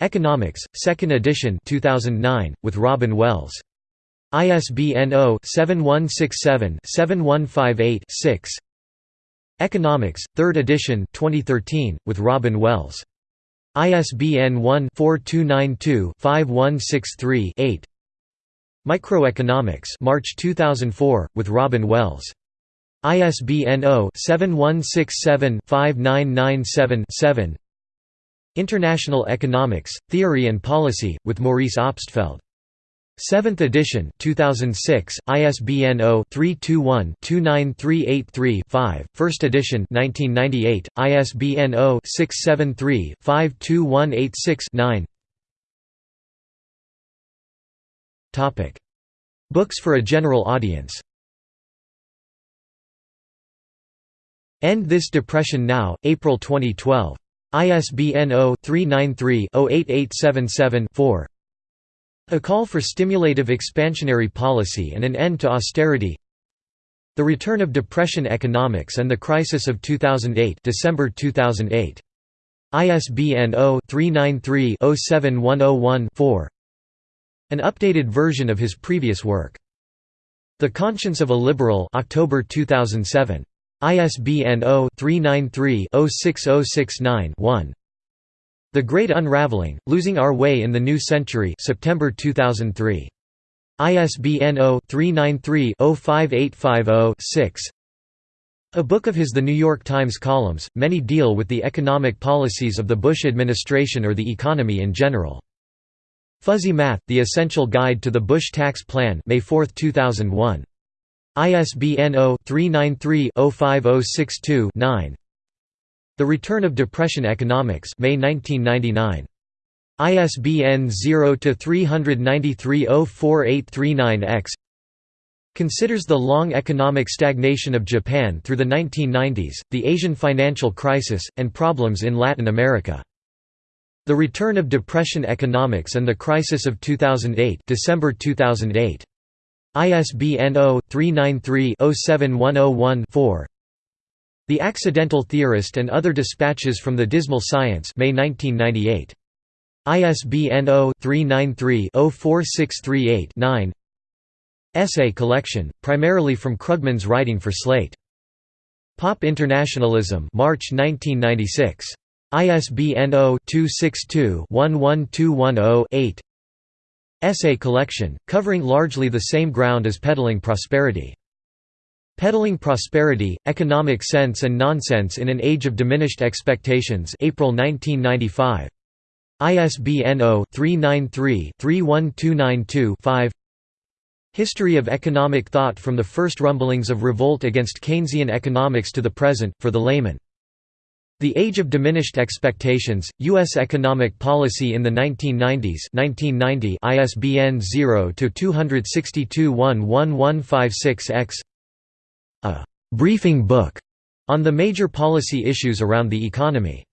Economics, 2nd edition 2009, with Robin Wells. ISBN 0-7167-7158-6 Economics, 3rd edition 2013, with Robin Wells. ISBN 1-4292-5163-8 Microeconomics March 2004, with Robin Wells. ISBN 0-7167-5997-7 International Economics, Theory and Policy, with Maurice Obstfeld. 7th edition 2006 ISBN 0-321-29383-5 1st edition 1998 ISBN 0-673-52186-9 Topic. Books for a general audience End This Depression Now April 2012 ISBN 0-393-08877-4 a call for stimulative expansionary policy and an end to austerity The Return of Depression Economics and the Crisis of 2008 December 2008. ISBN 0-393-07101-4 An updated version of his previous work. The Conscience of a Liberal October 2007. ISBN 0-393-06069-1 the Great Unraveling, Losing Our Way in the New Century September 2003. ISBN 0-393-05850-6 A book of his The New York Times columns, many deal with the economic policies of the Bush administration or the economy in general. Fuzzy Math, The Essential Guide to the Bush Tax Plan May 4, 2001. ISBN 0-393-05062-9 The Return of Depression Economics May 1999. ISBN 0-393-04839-X Considers the long economic stagnation of Japan through the 1990s, the Asian financial crisis, and problems in Latin America. The Return of Depression Economics and the Crisis of 2008 December 2008. ISBN 0-393-07101-4 The Accidental Theorist and Other Dispatches from the Dismal Science May 1998. ISBN 0-393-04638-9 Essay collection, primarily from Krugman's writing for Slate. Pop Internationalism March 1996. ISBN 0-262-11210-8 Essay collection, covering largely the same ground as Peddling Prosperity. Peddling Prosperity, Economic Sense and Nonsense in an Age of Diminished Expectations April 1995. ISBN 0-393-31292-5 History of Economic Thought from the First Rumblings of Revolt Against Keynesian Economics to the Present, for the layman the Age of Diminished Expectations, U.S. Economic Policy in the 1990s 1990 ISBN 0-262-11156-X A «briefing book» on the major policy issues around the economy.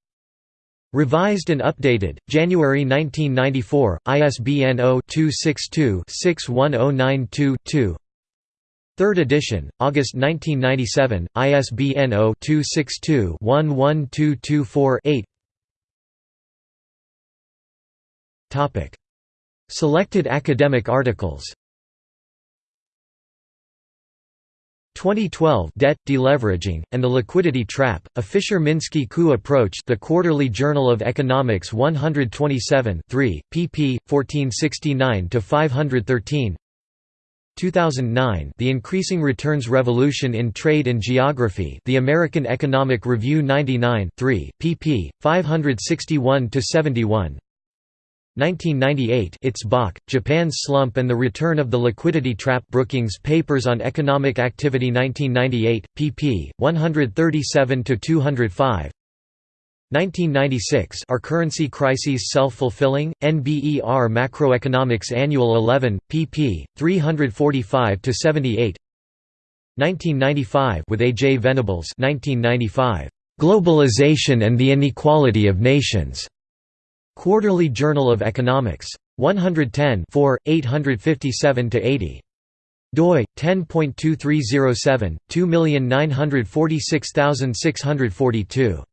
Revised and updated, January 1994, ISBN 0-262-61092-2 Third edition, August 1997, ISBN 0-262-11224-8 Selected academic articles. 2012 Debt, Deleveraging, and the Liquidity Trap, a Fisher-Minsky-Koo approach The Quarterly Journal of Economics 127 3, pp. 1469–513 2009 The Increasing Returns Revolution in Trade and Geography The American Economic Review 99 3, pp. 561–71 1998 It's Baaack, Japan's Slump and the Return of the Liquidity Trap Brookings Papers on Economic Activity 1998, pp. 137–205 1996 Are Currency Crises Self-Fulfilling? NBER Macroeconomics Annual 11, pp. 345–78 1995 with A. J. Venables 1995. "'Globalization and the Inequality of Nations' Quarterly Journal of Economics. 110 857–80 doi 10.2307 2946642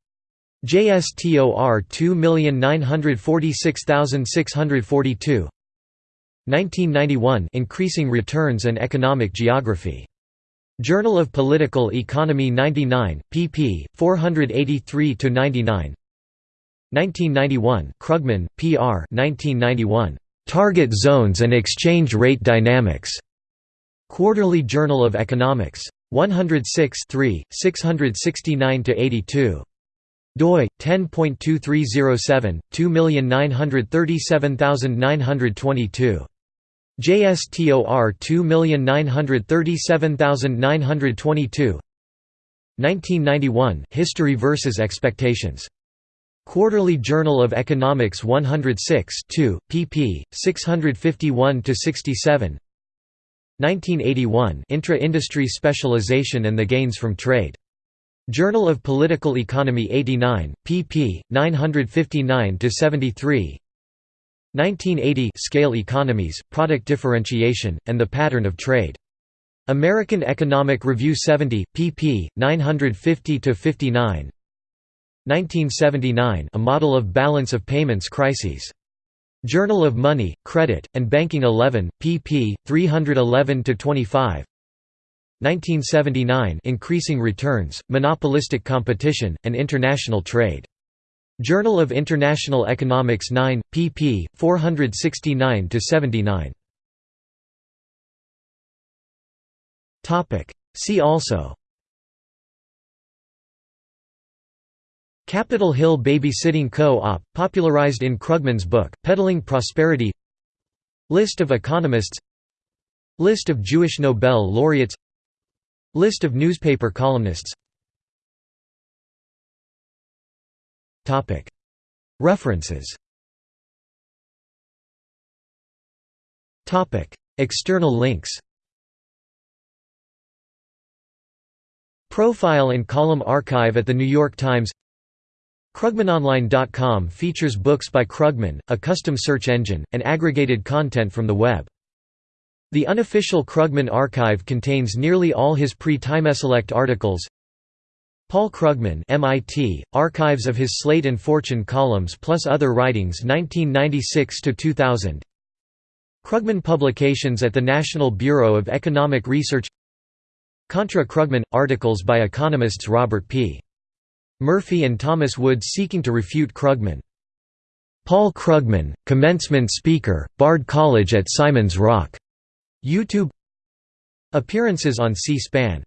JSTOR 2946642 1991 Increasing Returns and Economic Geography. Journal of Political Economy 99, pp. 483–99 1991 Krugman, P.R. 1991. Target Zones and Exchange Rate Dynamics. Quarterly Journal of Economics. 106 669–82 doi 10.2307 2937922 JSTOR 2937922 1991 History versus Expectations. Quarterly Journal of Economics 106 2, pp. 651–67 1981 Intra-industry specialization and the gains from trade Journal of Political Economy 89, pp. 959–73 1980 Scale Economies, Product Differentiation, and the Pattern of Trade. American Economic Review 70, pp. 950–59 1979 A Model of Balance of Payments Crises. Journal of Money, Credit, and Banking 11, pp. 311–25 1979 Increasing Returns, Monopolistic Competition, and International Trade. Journal of International Economics 9, pp. 469–79 See also. Capitol Hill Babysitting Co-op, popularized in Krugman's book, Peddling Prosperity. List of economists. List of Jewish Nobel laureates List of newspaper columnists. References. External links. Profile and column archive at The New York Times. Krugmanonline.com features books by Krugman, a custom search engine, and aggregated content from the web. The unofficial Krugman archive contains nearly all his pre-TimesSelect articles. Paul Krugman MIT, archives of his Slate and Fortune columns plus other writings 1996–2000 Krugman Publications at the National Bureau of Economic Research Contra Krugman – articles by economists Robert P. Murphy and Thomas Wood seeking to refute Krugman. Paul Krugman, commencement speaker, Bard College at Simon's Rock. YouTube. Appearances on C-SPAN